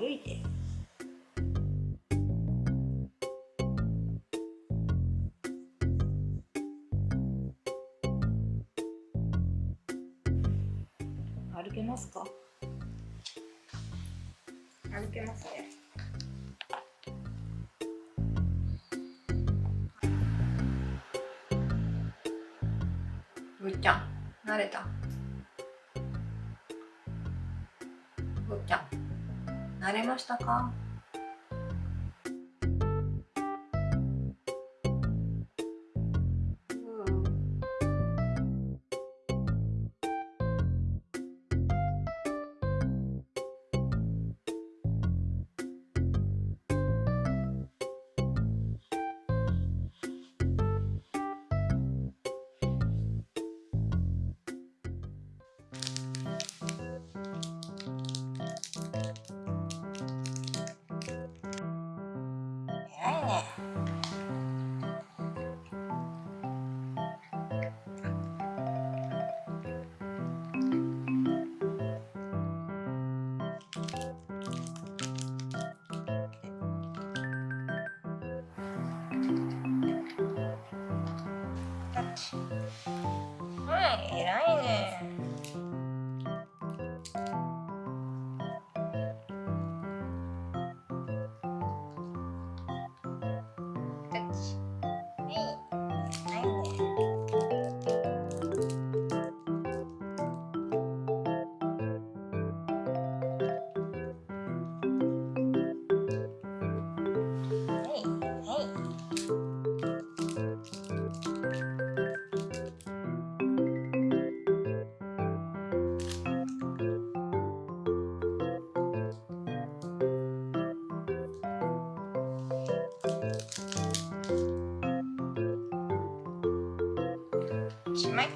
歩いて歩けますか？歩けますね。ぶっちゃん、慣れた？ぶっちゃん、れましたか？Oh. 起没